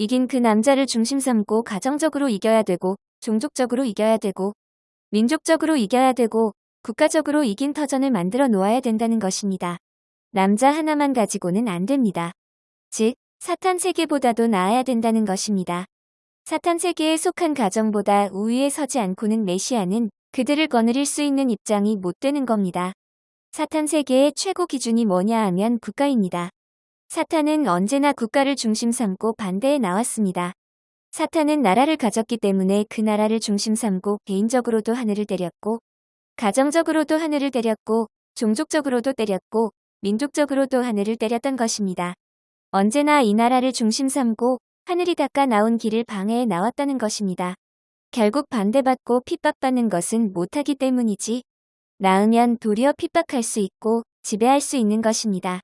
이긴 그 남자를 중심 삼고 가정적으로 이겨야 되고 종족적으로 이겨야 되고 민족적으로 이겨야 되고 국가적으로 이긴 터전을 만들어 놓아야 된다는 것입니다. 남자 하나만 가지고는 안 됩니다. 즉, 사탄 세계보다도 나아야 된다는 것입니다. 사탄 세계에 속한 가정보다 우위에 서지 않고는 메시아는 그들을 거느릴 수 있는 입장이 못 되는 겁니다. 사탄 세계의 최고 기준이 뭐냐 하면 국가입니다. 사탄은 언제나 국가를 중심 삼고 반대에 나왔습니다. 사탄은 나라를 가졌기 때문에 그 나라를 중심 삼고 개인적으로도 하늘을 때렸고 가정적으로도 하늘을 때렸고 종족적으로도 때렸고 민족적으로도 하늘을 때렸던 것입니다. 언제나 이 나라를 중심 삼고 하늘이 닦아 나온 길을 방해해 나왔다는 것입니다. 결국 반대받고 핍박받는 것은 못하기 때문이지. 나으면 도리어 핍박할 수 있고 지배할 수 있는 것입니다.